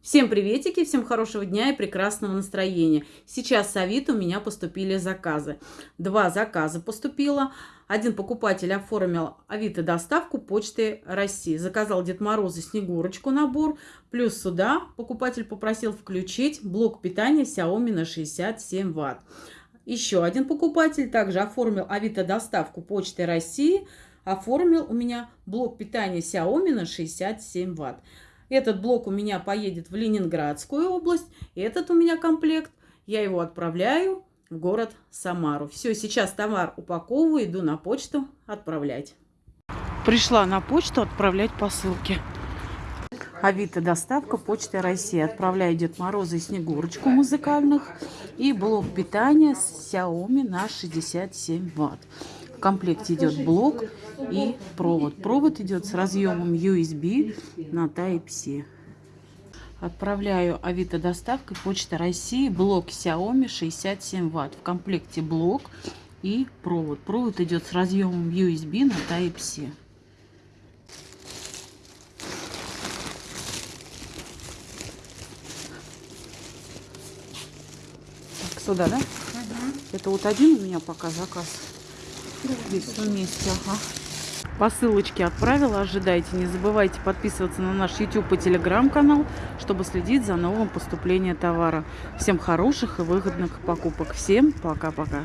Всем приветики, всем хорошего дня и прекрасного настроения. Сейчас с Авито у меня поступили заказы. Два заказа поступило. Один покупатель оформил Авито доставку почты России. Заказал Дед Мороз и Снегурочку набор. Плюс сюда покупатель попросил включить блок питания Xiaomi на 67 Вт. Еще один покупатель также оформил Авито доставку почты России. Оформил у меня блок питания Xiaomi на 67 Вт. Этот блок у меня поедет в Ленинградскую область. Этот у меня комплект. Я его отправляю в город Самару. Все, сейчас товар упаковываю, иду на почту отправлять. Пришла на почту отправлять посылки. Авито доставка почты России. Отправляю Дед Мороза и Снегурочку музыкальных. И блок питания с Xiaomi на 67 Вт. В комплекте идет блок и провод. Провод идет с разъемом USB на Type-C. Отправляю Авито доставкой Почта России блок Xiaomi 67 Вт. В комплекте блок и провод. Провод идет с разъемом USB на Type-C. Сюда, да? Угу. Это вот один у меня пока заказ. Все вместе, ага. Посылочки отправила, ожидайте. Не забывайте подписываться на наш YouTube и Telegram канал, чтобы следить за новым поступлением товара. Всем хороших и выгодных покупок. Всем пока-пока.